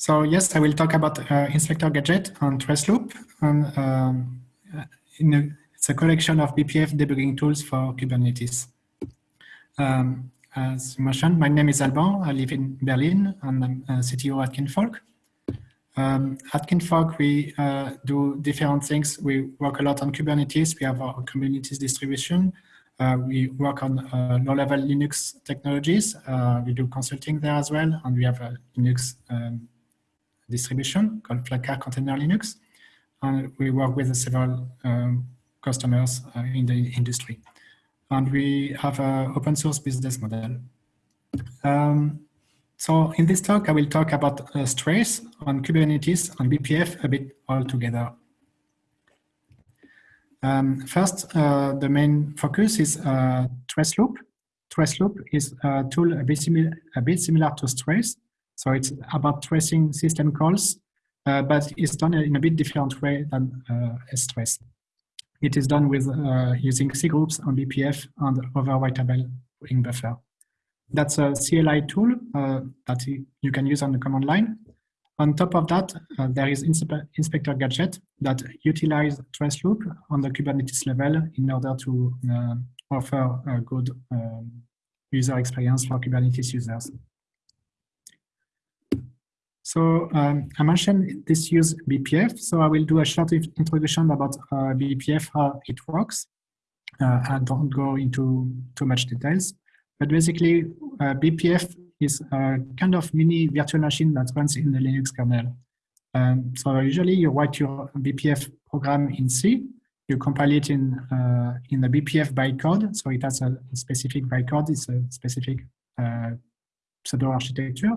So yes, I will talk about uh, Inspector Gadget on Traceloop. And, um, a, it's a collection of BPF debugging tools for Kubernetes. Um, as mentioned, my name is Alban. I live in Berlin and I'm a CTO at Kinvolk. Um, at Kinvolk, we uh, do different things. We work a lot on Kubernetes. We have our Kubernetes distribution. Uh, we work on uh, low-level Linux technologies. Uh, we do consulting there as well, and we have a Linux um, distribution called Flatcar Container Linux. And we work with several um, customers uh, in the industry. And we have an open source business model. Um, so in this talk, I will talk about uh, Strace on Kubernetes and BPF a bit all together. Um, first, uh, the main focus is uh, Traceloop. Traceloop is a tool a bit, similar, a bit similar to Strace, so it's about tracing system calls, uh, but it's done in a bit different way than uh, strace. It is done with uh, using C groups on BPF and overwritable ring buffer. That's a CLI tool uh, that you can use on the command line. On top of that, uh, there is Inspector Gadget that utilize Traceloop on the Kubernetes level in order to uh, offer a good um, user experience for Kubernetes users. So um, I mentioned this use BPF, so I will do a short introduction about uh, BPF, how it works. Uh, I don't go into too much details, but basically uh, BPF is a kind of mini virtual machine that runs in the Linux kernel. Um, so usually you write your BPF program in C, you compile it in uh, in the BPF bytecode, so it has a specific bytecode, it's a specific uh, pseudo architecture.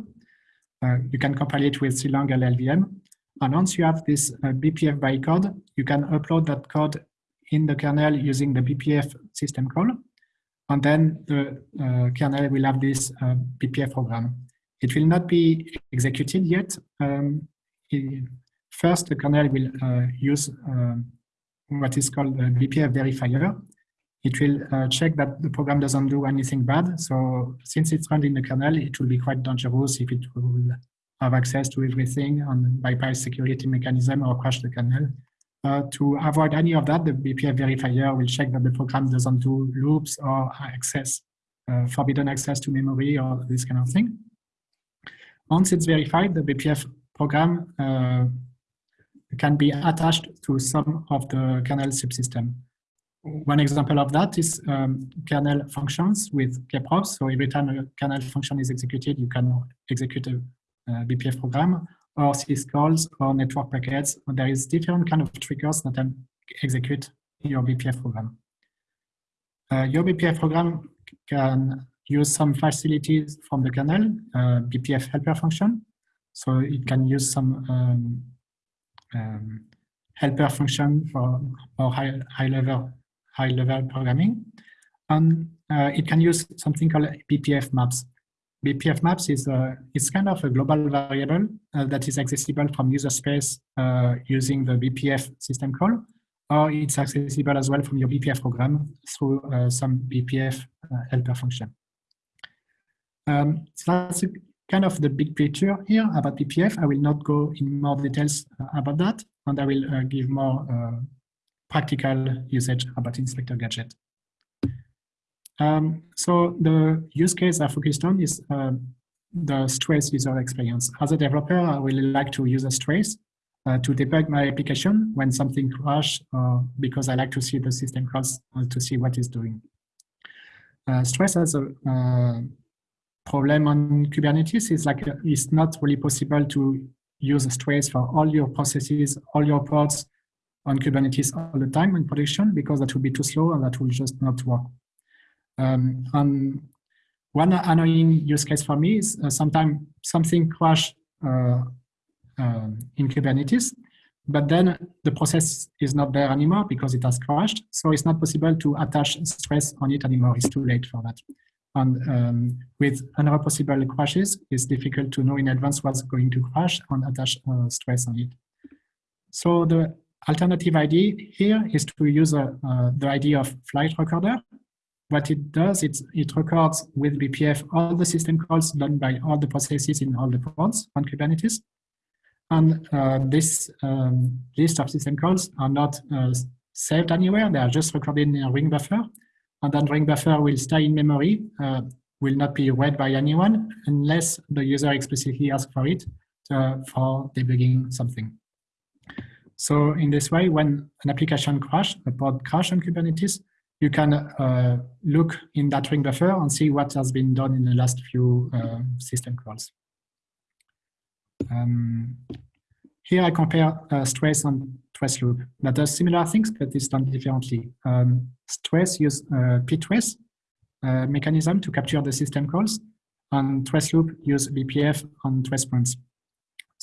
Uh, you can compile it with CLang LLVM. And once you have this uh, BPF bytecode, you can upload that code in the kernel using the BPF system call. And then the uh, kernel will have this uh, BPF program. It will not be executed yet. Um, it, first, the kernel will uh, use um, what is called the BPF verifier it will uh, check that the program doesn't do anything bad. So since it's running in the kernel, it will be quite dangerous if it will have access to everything and bypass security mechanism or crash the kernel. Uh, to avoid any of that, the BPF verifier will check that the program doesn't do loops or access, uh, forbidden access to memory or this kind of thing. Once it's verified, the BPF program uh, can be attached to some of the kernel subsystem. One example of that is um, kernel functions with kprobes. So every time a kernel function is executed, you can execute a, a BPF program or syscalls or network packets. There is different kind of triggers that can execute your BPF program. Uh, your BPF program can use some facilities from the kernel, uh, BPF helper function. So it can use some um, um, helper function for or high, high level high-level programming. And uh, it can use something called BPF maps. BPF maps is a, it's kind of a global variable uh, that is accessible from user space uh, using the BPF system call, or it's accessible as well from your BPF program through uh, some BPF uh, helper function. Um, so that's kind of the big picture here about BPF. I will not go in more details uh, about that, and I will give more practical usage about Inspector Gadget. Um, so the use case I focused on is uh, the strace user experience. As a developer, I really like to use a Strace uh, to debug my application when something crashes, uh, because I like to see the system calls uh, to see what it's doing. Uh, Strace has a uh, problem on Kubernetes. is like it's not really possible to use a Strace for all your processes, all your pods, on Kubernetes all the time in production because that would be too slow and that will just not work. Um, and one annoying use case for me is uh, sometimes something crash uh, uh, in Kubernetes, but then the process is not there anymore because it has crashed. So it's not possible to attach strace on it anymore. It's too late for that. And um, with another possible crashes, it's difficult to know in advance what's going to crash and attach uh, Strace on it. So the alternative idea here is to use uh, uh, the idea of flight recorder. What it does, it's, it records with BPF all the system calls done by all the processes in all the pods on Kubernetes. And uh, this um, list of system calls are not uh, saved anywhere. They are just recorded in a ring buffer. And then ring buffer will stay in memory, uh, will not be read by anyone unless the user explicitly asks for it to, for debugging something. So in this way, when an application crash, a pod crash on Kubernetes, you can uh, look in that ring buffer and see what has been done in the last few uh, system calls. Um, here I compare uh, Strace and trace loop that does similar things, but it's done differently. Um, Strace use uh, ptrace uh, mechanism to capture the system calls, and trace loop use BPF and trace points.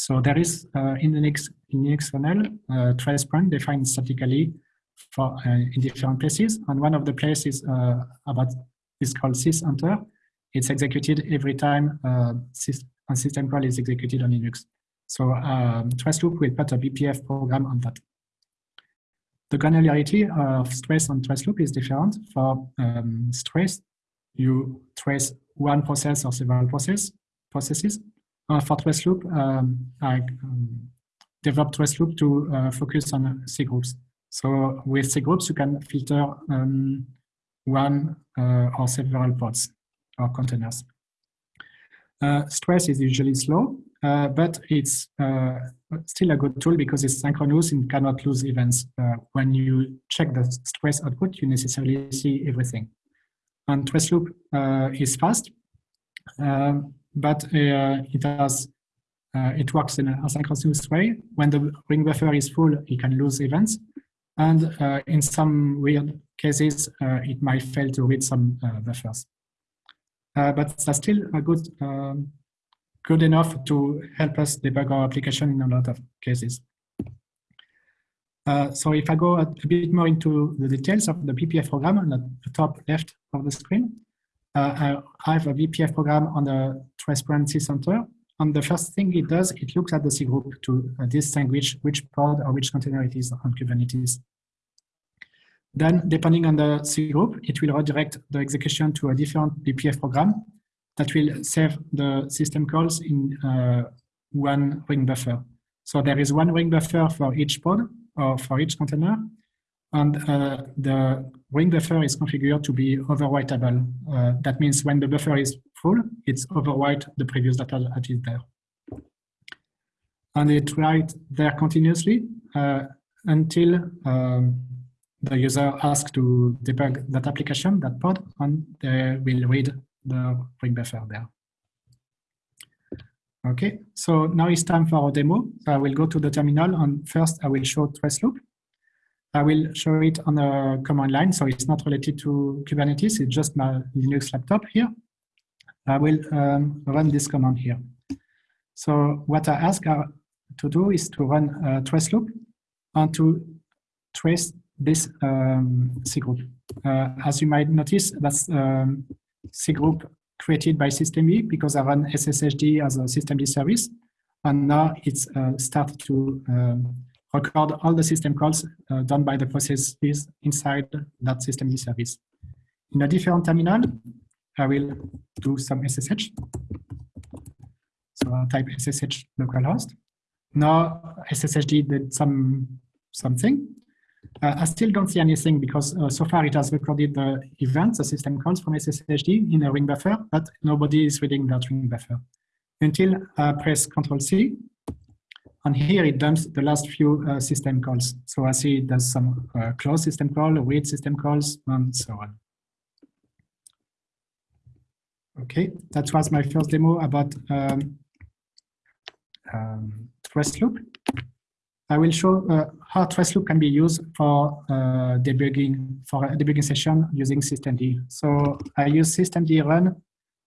So there is uh, in the Linux, in kernel uh, trace point defined statically for uh, in different places, and one of the places about is called sysenter. It's executed every time a system call is executed on Linux. So um, trace loop will put a BPF program on that. The granularity of Strace and trace loop is different. For um, Strace, you trace one process or several process, processes. Uh, for trace loop, um, I um, developed trace loop to uh, focus on C groups. So with C groups, you can filter um, one uh, or several pods or containers. Uh, Strace is usually slow, uh, but it's uh, still a good tool because it's synchronous and cannot lose events. Uh, when you check the strace output, you necessarily see everything. And trace loop uh, is fast, um, but uh, it has it works in an asynchronous way. When the ring buffer is full, it can lose events, and in some weird cases, it might fail to read some buffers. Uh, but that's still a good, um, good enough to help us debug our application in a lot of cases. Uh, so if I go a, bit more into the details of the BPF program on the top left of the screen, uh, I have a BPF program on the trace point sysenter. And the first thing it does, it looks at the C group to uh, distinguish which pod or which container it is on Kubernetes. Then, depending on the C group, it will redirect the execution to a different BPF program that will save the system calls in uh, one ring buffer. So there is one ring buffer for each pod or for each container, and uh, the ring buffer is configured to be overwritable. Uh, that means when the buffer is full, it's overwrite the previous data that is there. And it writes there continuously uh, until um, the user asks to debug that application, that pod, and they will read the ring buffer there. Okay, so now it's time for our demo. So I will go to the terminal and first I will show trace loop. I will show it on a command line, so it's not related to Kubernetes, it's just my Linux laptop here. I will um, run this command here. So what I ask to do is to run a trace loop and to trace this um, C group. Uh, as you might notice, that's um, C group created by systemd because I run SSHD as a systemd service. And now it's uh, started to um, record all the system calls uh, done by the processes inside that systemd service. In a different terminal, I will do some SSH. So I'll type SSH localhost. Now SSHD did some something. Uh, I still don't see anything because uh, so far it has recorded the events, the system calls from SSHD in a ring buffer, but nobody is reading that ring buffer. Until I press Control C, and here it dumps the last few uh, system calls. So I see it does some uh, close system call, read system calls, and so on. Okay, that was my first demo about um, um, trace loop. I will show uh, how trace loop can be used for uh, debugging for a debugging session using systemd. So I use systemd run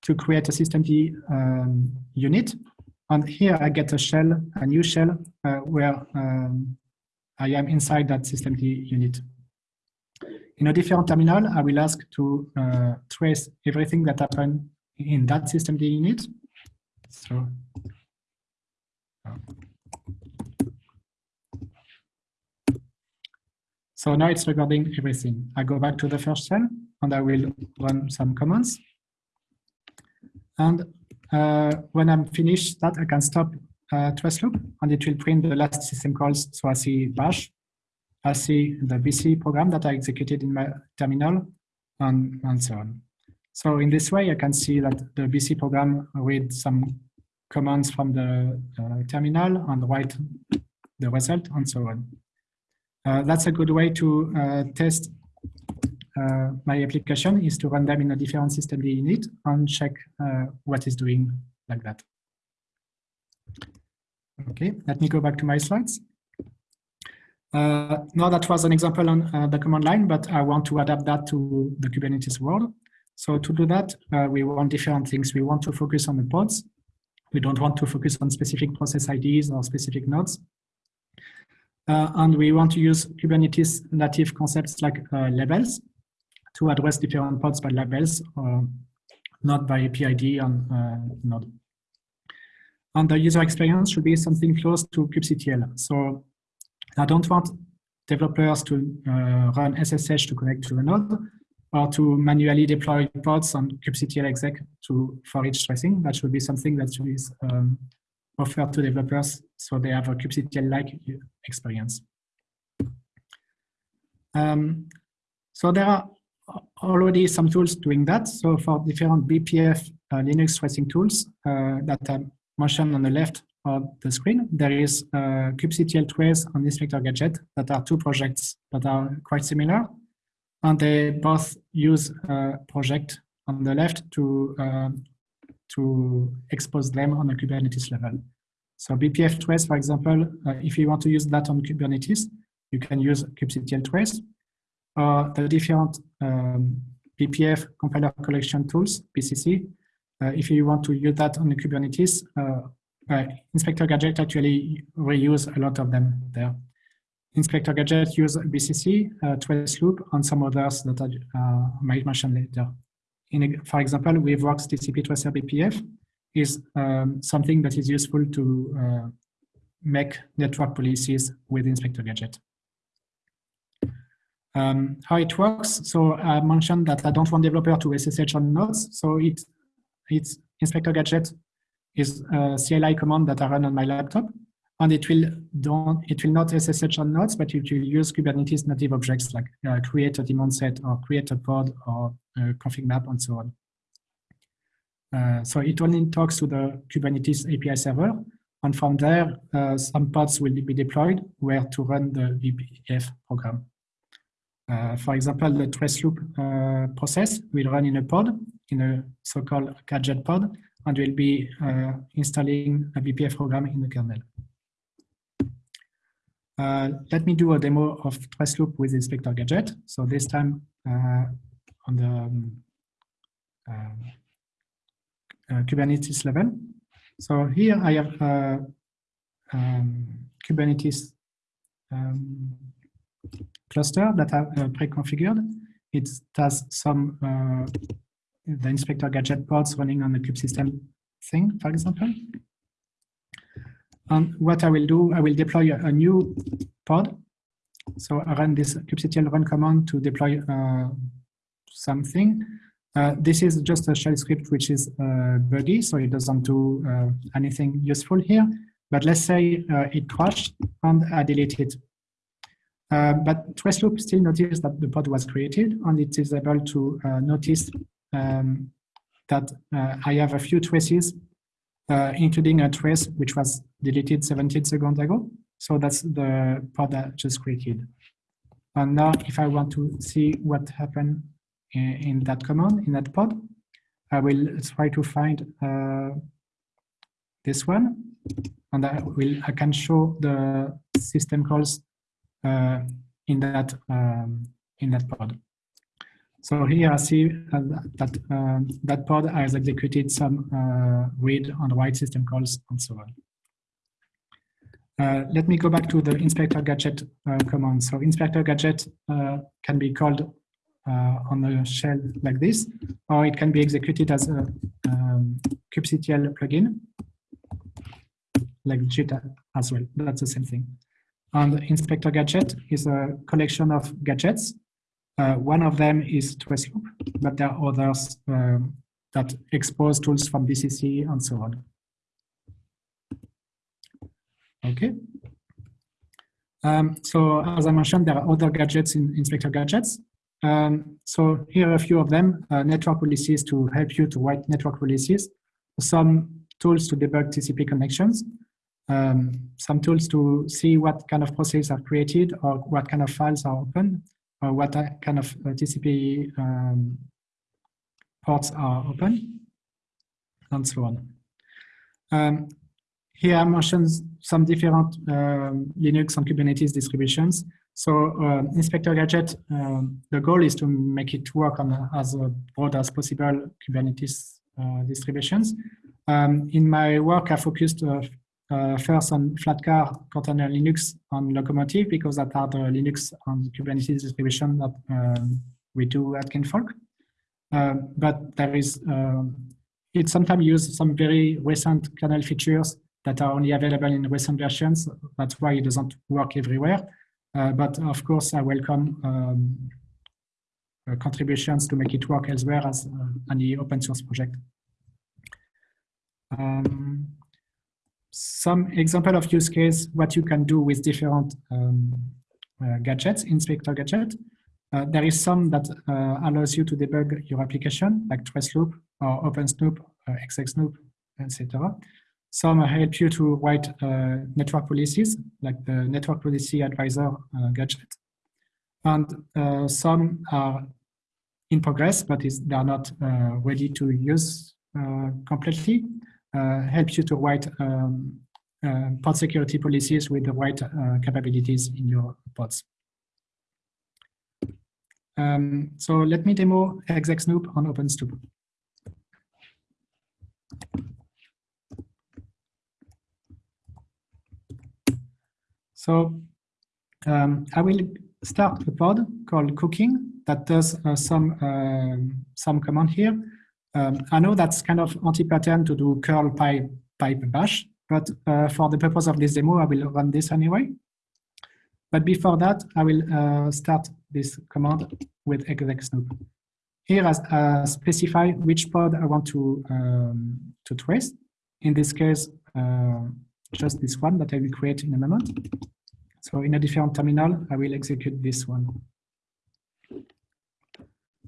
to create a systemd um, unit. And here I get a shell, a new shell, uh, where um, I am inside that systemd unit. In a different terminal, I will ask to uh, trace everything that happened in that systemd unit. So So now it's recording everything. I go back to the first shell and I will run some commands. And uh, when I'm finished that, I can stop uh, trace loop, and it will print the last system calls. So I see bash, I see the BC program that I executed in my terminal, and, and so on. So in this way, I can see that the BC program reads some commands from the uh, terminal and write the result and so on. Uh, that's a good way to uh, test uh, my application is to run them in a different system init and check uh, what is doing like that. Okay, let me go back to my slides. Uh, now that was an example on uh, the command line, but I want to adapt that to the Kubernetes world. So to do that, uh, we want different things. We want to focus on the pods. We don't want to focus on specific process IDs or specific nodes. Uh, and we want to use Kubernetes native concepts like uh, labels to address different pods by labels, or not by APID on uh, node. And the user experience should be something close to kubectl. So I don't want developers to uh, run SSH to connect to a node or to manually deploy pods on kubectl exec to for each tracing. That should be something that is um, offered to developers so they have a kubectl-like experience. Um, so there are already some tools doing that. So for different BPF uh, Linux tracing tools uh, that I mentioned on the left of the screen, there is uh, kubectl trace and Inspector Gadget that are two projects that are quite similar. And they both use a project on the left to, uh, to expose them on a Kubernetes level. So BPF trace, for example, uh, if you want to use that on Kubernetes, you can use kubectl trace. Or the different um, BPF compiler collection tools, BCC. Uh, if you want to use that on the Kubernetes, uh, Inspector Gadget actually reuse a lot of them there. Inspector Gadget use BCC, uh, Trace Loop, and some others that I uh, might mention later. In, for example, WeaveWorks TCP Tracer BPF is um, something that is useful to uh, make network policies with Inspector Gadget. Um, how it works, so I mentioned that I don't want developer to SSH on nodes, so it, it's Inspector Gadget is a CLI command that I run on my laptop, and it will don't it will not SSH on nodes, but it will use Kubernetes native objects like uh, create a daemon set or create a pod or uh, config map and so on. Uh, so it only talks to the Kubernetes API server, and from there, uh, some pods will be deployed where to run the BPF program. Uh, for example, the trace loop uh, process will run in a pod, in a so-called gadget pod, and will be uh, installing a BPF program in the kernel. Uh, let me do a demo of trace loop with Inspector Gadget. So this time uh, on the um, uh, Kubernetes level. So here I have um, Kubernetes um, cluster that are uh, pre-configured. It has some uh, the inspector gadget pods running on the kubesystem thing, for example. And what I will do, I will deploy a, a new pod. So I run this kubectl run command to deploy uh, something. Uh, this is just a shell script which is uh, buggy, so it doesn't do uh, anything useful here. But let's say uh, it crashed and I delete it. Uh, but Traceloop still noticed that the pod was created and it is able to uh, notice um, that uh, I have a few traces, uh, including a trace which was deleted 17 seconds ago. So that's the pod I just created. And now if I want to see what happened in, in that command, in that pod, I will try to find uh, this one and I will I can show the system calls uh, in that um, in that pod. So here I see uh, that um, that pod has executed some uh, read and write system calls and so on. Uh, let me go back to the inspector gadget uh, command. So inspector gadget uh, can be called uh, on a shell like this, or it can be executed as a um, kubectl plugin, like JIT as well. That's the same thing. And Inspector Gadget is a collection of gadgets. Uh, one of them is TraceLoop, but there are others um, that expose tools from BCC and so on. Okay. Um, so as I mentioned, there are other gadgets in Inspector Gadgets. Um, so here are a few of them, uh, network policies to help you to write network policies, some tools to debug TCP connections, um, some tools to see what kind of processes are created or what kind of files are open or what kind of uh, TCP um, ports are open and so on. Um, here I mentioned some different um, Linux and Kubernetes distributions. So uh, Inspector Gadget, um, the goal is to make it work on as broad as possible Kubernetes uh, distributions. Um, in my work, I focused uh, uh, first on Flatcar, Container Linux, on Locomotive because that are the Linux and Kubernetes distribution that um, we do at Kinvolk. Uh, but there is, um, it sometimes uses some very recent kernel features that are only available in recent versions. That's why it doesn't work everywhere. Uh, but of course, I welcome um, uh, contributions to make it work elsewhere as uh, any open source project. Um, some example of use case, what you can do with different um, uh, gadgets, Inspector Gadget. Uh, there is some that uh, allows you to debug your application, like Traceloop or OpenSnoop, uh, ExecSnoop, etc. Some help you to write uh, network policies, like the Network Policy Advisor uh, gadget. And uh, some are in progress, but is, they are not ready to use completely. Uh, helps you to write um, pod security policies with the right capabilities in your pods. Um, so let me demo ExecSnoop on OpenSnoop. So um, I will start a pod called cooking that does uh, some uh, some command here. Um, I know that's kind of anti-pattern to do curl pipe, pipe bash, but uh, for the purpose of this demo, I will run this anyway. But before that, I will uh, start this command with exec-snoop. Here, I uh, specify which pod I want to um, to trace. In this case, uh, just this one that I will create in a moment. So in a different terminal, I will execute this one.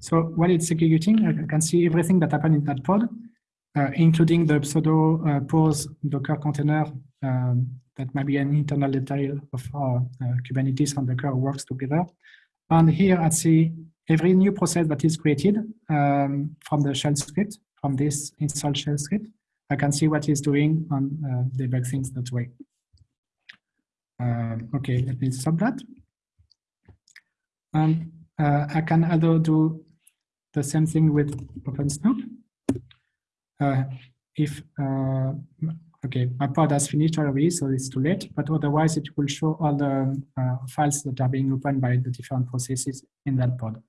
So while it's executing, I can see everything that happened in that pod, uh, including the pseudo uh, pose Docker container um, that might be an internal detail of how uh, Kubernetes and Docker works together. And here I see every new process that is created um, from the shell script, from this install shell script. I can see what it's doing and uh, debug things that way. Um, okay, let me stop that. Uh, I can also do the same thing with OpenSnoop. Uh, if, uh, okay, my pod has finished already, so it's too late, but otherwise it will show all the uh, files that are being opened by the different processes in that pod.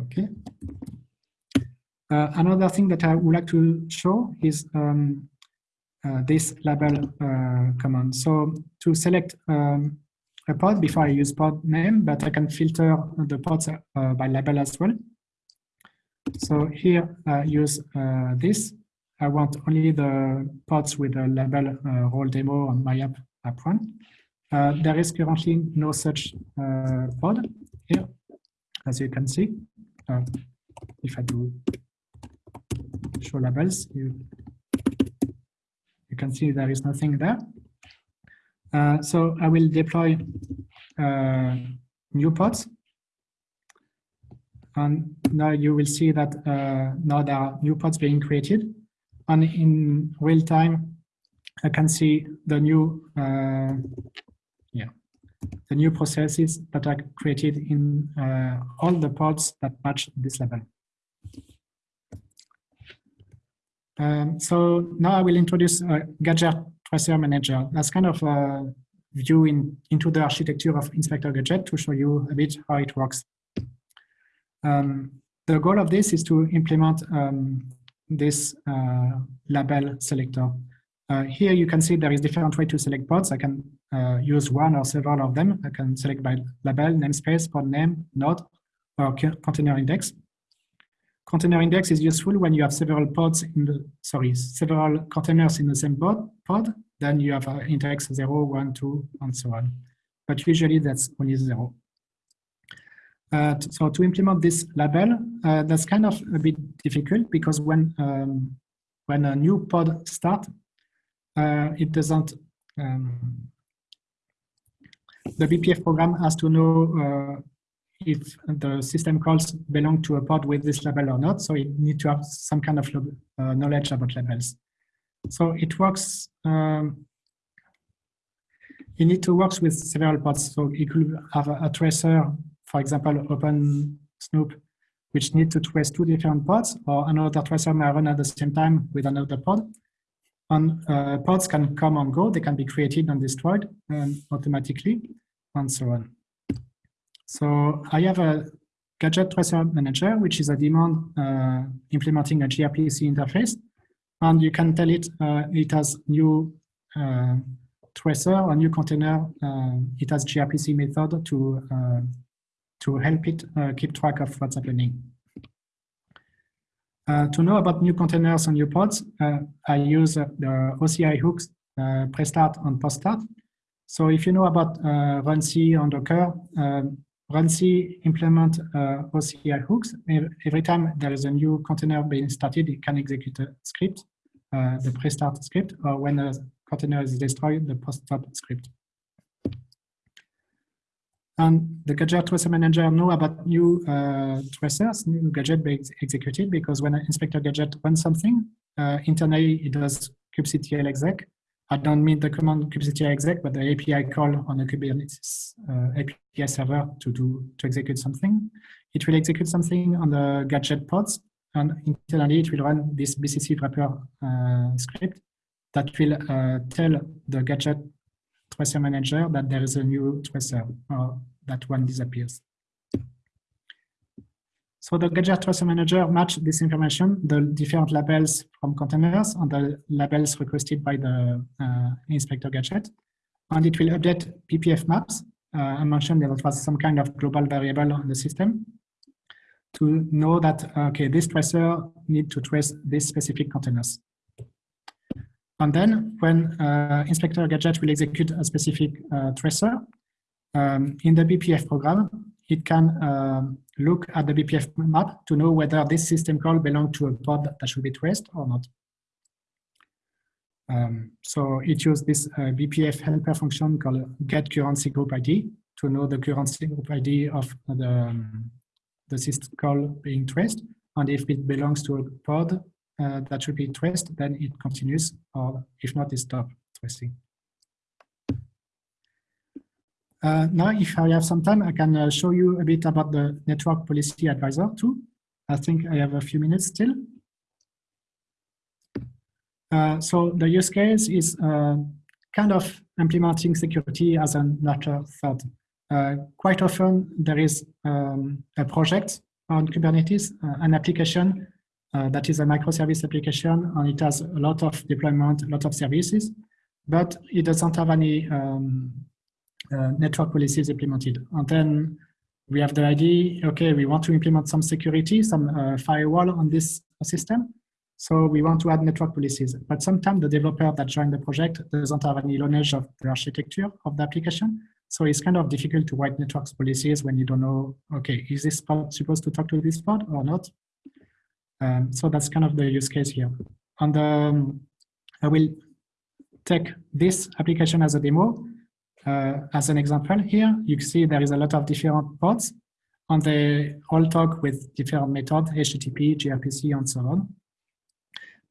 Okay. Uh, another thing that I would like to show is um, uh, this label uh, command. So to select um, a pod before I use pod name, but I can filter the pods uh, by label as well. So here I use this. I want only the pods with the label role demo on my app, app. Uh, there is currently no such uh, pod here, as you can see. Uh, if I do show labels, you you can see there is nothing there. Uh, so I will deploy uh, new pods. And now you will see that uh, now there are new pods being created. And in real time, I can see the new, uh, yeah, the new processes that are created in uh, all the pods that match this level. Um, so now I will introduce a Gadget Tracer Manager. That's kind of a view in, into the architecture of Inspector Gadget to show you a bit how it works. Um, the goal of this is to implement um, this uh, label selector. Uh, here you can see there is different way to select pods. I can uh, use one or several of them. I can select by label, namespace, pod name, node, or container index. Container index is useful when you have several pods in the, sorry, several containers in the same pod, pod then you have uh, index 0, 1, 2, and so on. But usually that's only 0. Uh, so to implement this label, uh, that's kind of a bit difficult because when um, when a new pod start, uh, it doesn't. Um, the BPF program has to know uh, if the system calls belong to a pod with this label or not. So it needs to have some kind of uh, knowledge about labels. So it works. Um, you need to work with several pods. So you could have a, a tracer for example, Open Snoop, which need to trace two different pods, or another tracer may run at the same time with another pod. And uh, pods can come and go, they can be created and destroyed um, automatically, and so on. So I have a gadget tracer manager, which is a daemon uh, implementing a gRPC interface. And you can tell it uh, it has new uh, tracer or new container. Uh, it has gRPC method to uh, to help it uh, keep track of what's happening. To know about new containers and new pods, I use the OCI hooks pre-start and post-start. So if you know about uh, runc and Docker, um, runc implement uh, OCI hooks. Every time there is a new container being started, it can execute a script, uh, the pre-start script, or when a container is destroyed, the post-start script. And the gadget tracer manager know about new uh, tracers, new gadget being executed, because when an inspector gadget runs something, uh, internally it does kubectl exec. I don't mean the command kubectl exec, but the API call on a Kubernetes uh, API server to do to execute something. It will execute something on the gadget pods, and internally it will run this BCC wrapper uh, script that will uh, tell the gadget tracer manager that there is a new tracer or that one disappears. So the gadget tracer manager match this information, the different labels from containers and the labels requested by the uh, inspector gadget. And it will update BPF maps. Uh, I mentioned there was some kind of global variable on the system to know that, okay, this tracer need to trace these specific containers. And then when uh, inspector gadget will execute a specific uh, tracer, um, in the BPF program, it can um, look at the BPF map to know whether this system call belongs to a pod that should be traced or not. Um, so it uses this uh, BPF helper function called get current C group ID to know the current C group ID of the, um, the system call being traced. And if it belongs to a pod, uh, that should be traced, then it continues, or if not, it stops tracing. Uh, now, if I have some time, I can uh, show you a bit about the Network Policy Advisor too. I think I have a few minutes still. Uh, so the use case is uh, kind of implementing security as a natural thought. Uh, quite often, there is um, a project on Kubernetes, uh, an application that is a microservice application and it has a lot of deployment, a lot of services, but it doesn't have any um, uh, network policies implemented. And then we have the idea, okay, we want to implement some security, some uh, firewall on this system. So we want to add network policies. But sometimes the developer that joined the project doesn't have any knowledge of the architecture of the application. So it's kind of difficult to write network policies when you don't know, okay, is this pod supposed to talk to this pod or not? Um, so that's kind of the use case here. And um, I will take this application as a demo. Uh, as an example here, you see there is a lot of different pods and they all talk with different methods, HTTP, gRPC, and so on.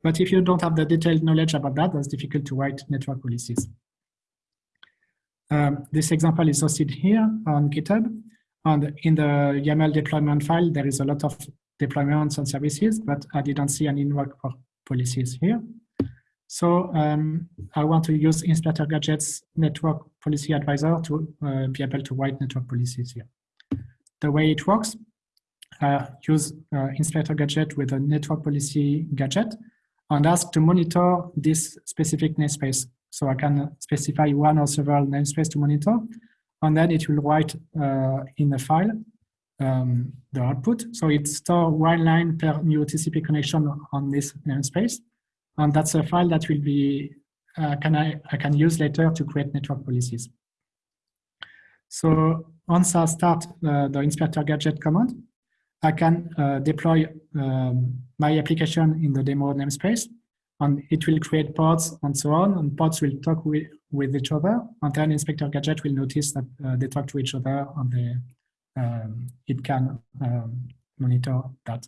But if you don't have the detailed knowledge about that, it's difficult to write network policies. Um, this example is hosted here on GitHub. And in the YAML deployment file, there is a lot of deployments and services, but I didn't see any network policies here. So um, I want to use Inspector Gadget's network policy advisor to uh, be able to write network policies here. The way it works, uh, use uh, Inspector Gadget with a network policy gadget and ask to monitor this specific namespace. So I can specify one or several namespace to monitor, and then it will write uh, in a file um, the output. So it store one line per new TCP connection on this namespace. And that's a file that will be uh, can I, I can use later to create network policies. So once I start uh, the inspector gadget command, I can uh, deploy um, my application in the demo namespace and it will create pods and so on and pods will talk with, with each other and then inspector gadget will notice that uh, they talk to each other and they, um, it can um, monitor that.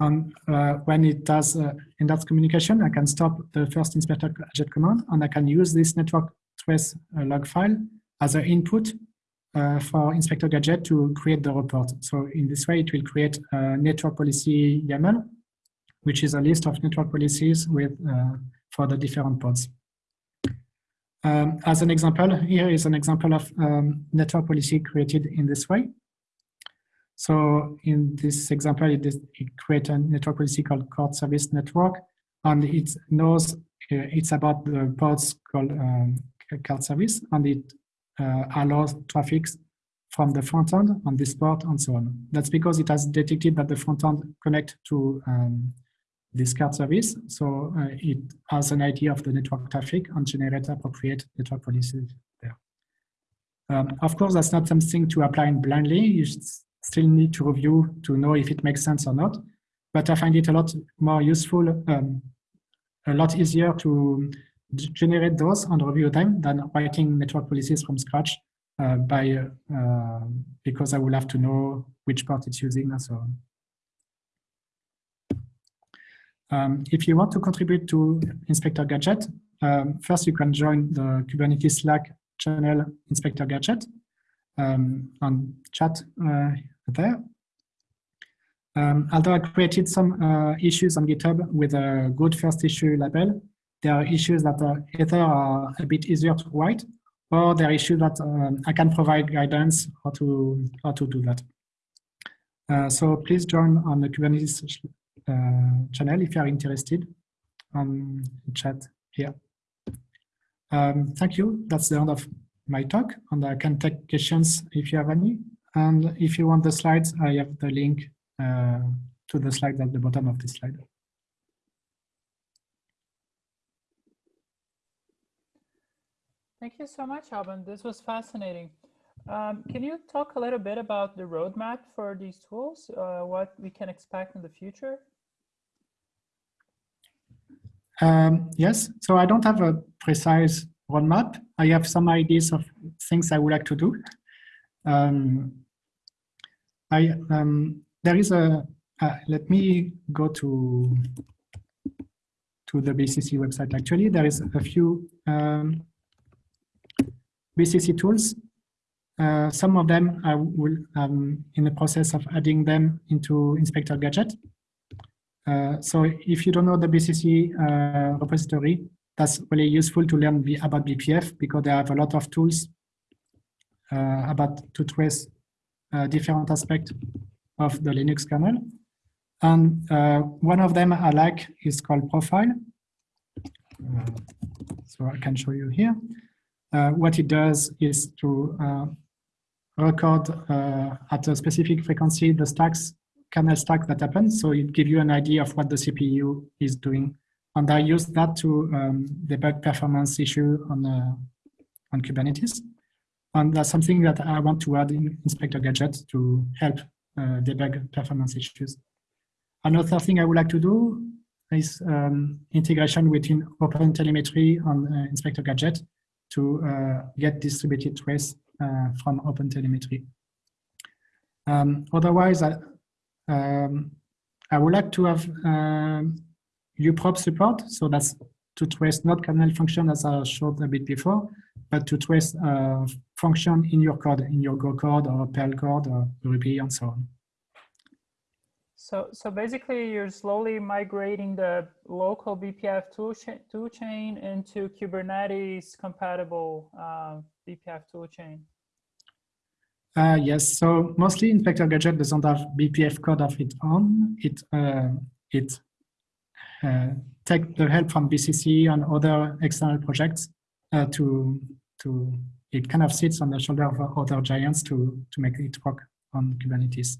And uh, when it does uh, in that communication, I can stop the first inspector gadget command and I can use this network trace uh, log file as an input uh, for inspector gadget to create the report. So in this way, it will create a network policy YAML, which is a list of network policies with uh, for the different pods. Um, as an example, here is an example of um, network policy created in this way. So in this example, it, is, it creates a network policy called cart service network, and it knows uh, it's about the pods called um, cart service, and it uh, allows traffic from the front end on this port and so on. That's because it has detected that the front end connect to um, this cart service. So uh, it has an idea of the network traffic and generate appropriate network policies there. Um, of course, that's not something to apply blindly. Still need to review to know if it makes sense or not. But I find it a lot more useful, um, a lot easier to generate those and review them than writing network policies from scratch uh, by uh, because I will have to know which part it's using and so on. Um, if you want to contribute to Inspector Gadget, um, first you can join the Kubernetes Slack channel Inspector Gadget um, and chat uh, there. Um, although I created some uh, issues on GitHub with a good first issue label, there are issues that are either are a bit easier to write or there are issues that um, I can provide guidance how to, how to do that. Uh, so please join on the Kubernetes uh, channel if you are interested on chat here. Um, thank you. That's the end of my talk and I can take questions if you have any. And if you want the slides, I have the link uh, to the slides at the bottom of the slide. Thank you so much, Alban. This was fascinating. Um, can you talk a little bit about the roadmap for these tools, uh, what we can expect in the future? Um, yes, so I don't have a precise roadmap. I have some ideas of things I would like to do. Um, I um, there is a uh, let me go to to the BCC website. Actually, there is a few um, BCC tools. Uh, some of them I will um, in the process of adding them into Inspector Gadget. Uh, so if you don't know the BCC uh, repository, that's really useful to learn about BPF because they have a lot of tools uh, about to trace uh, different aspects of the Linux kernel. And uh, one of them I like is called Profile. so I can show you here. Uh, what it does is to uh, record uh, at a specific frequency the stacks, kernel stack that happens. So it gives you an idea of what the CPU is doing. And I use that to um, debug performance issue on, on Kubernetes. And that's something that I want to add in Inspector Gadget to help uh, debug performance issues. Another thing I would like to do is um, integration between OpenTelemetry and uh, Inspector Gadget to uh, get distributed trace uh, from OpenTelemetry. Um, otherwise, I, um, I would like to have um, uprobe support. So that's to trace not kernel function as I showed a bit before, but to trace a function in your code, in your Go code or Perl code or Ruby and so on. So, so basically you're slowly migrating the local BPF tool, tool chain into Kubernetes compatible uh, BPF tool chain. Uh, yes, so mostly Inspector Gadget doesn't have BPF code of its own. It, uh, it uh, take the help from BCC and other external projects uh, to, to, it kind of sits on the shoulder of other giants to, to make it work on Kubernetes.